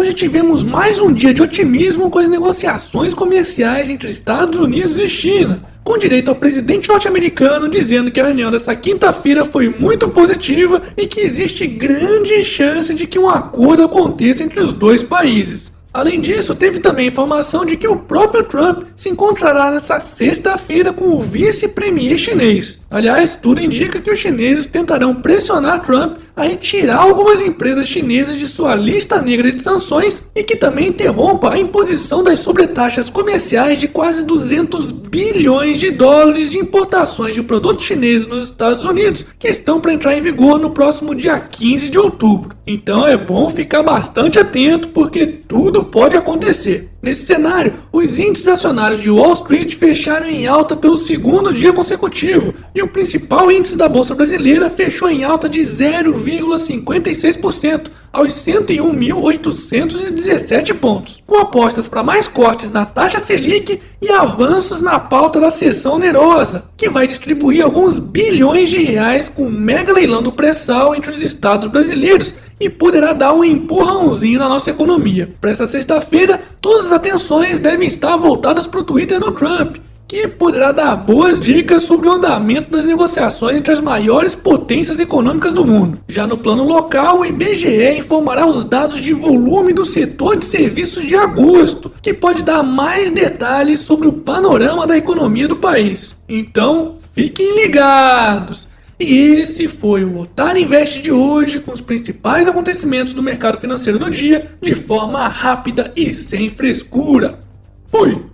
hoje tivemos mais um dia de otimismo com as negociações comerciais entre Estados Unidos e China, com direito ao presidente norte-americano dizendo que a reunião dessa quinta-feira foi muito positiva e que existe grande chance de que um acordo aconteça entre os dois países. Além disso, teve também informação de que o próprio Trump se encontrará nessa sexta-feira com o vice-premier chinês. Aliás, tudo indica que os chineses tentarão pressionar Trump a retirar algumas empresas chinesas de sua lista negra de sanções e que também interrompa a imposição das sobretaxas comerciais de quase 200 bilhões de dólares de importações de produtos chineses nos Estados Unidos, que estão para entrar em vigor no próximo dia 15 de outubro. Então é bom ficar bastante atento porque tudo pode acontecer. Nesse cenário, os índices acionários de Wall Street fecharam em alta pelo segundo dia consecutivo e o principal índice da Bolsa Brasileira fechou em alta de 0,56% aos 101.817 pontos, com apostas para mais cortes na taxa Selic e avanços na pauta da sessão onerosa, que vai distribuir alguns bilhões de reais com um mega leilão do pré-sal entre os estados brasileiros e poderá dar um empurrãozinho na nossa economia. Para esta sexta-feira, todas as atenções devem estar voltadas para o Twitter do Trump, que poderá dar boas dicas sobre o andamento das negociações entre as maiores potências econômicas do mundo. Já no plano local, o IBGE informará os dados de volume do setor de serviços de agosto, que pode dar mais detalhes sobre o panorama da economia do país. Então, fiquem ligados! E esse foi o Otário Invest de hoje com os principais acontecimentos do mercado financeiro do dia de forma rápida e sem frescura. Fui!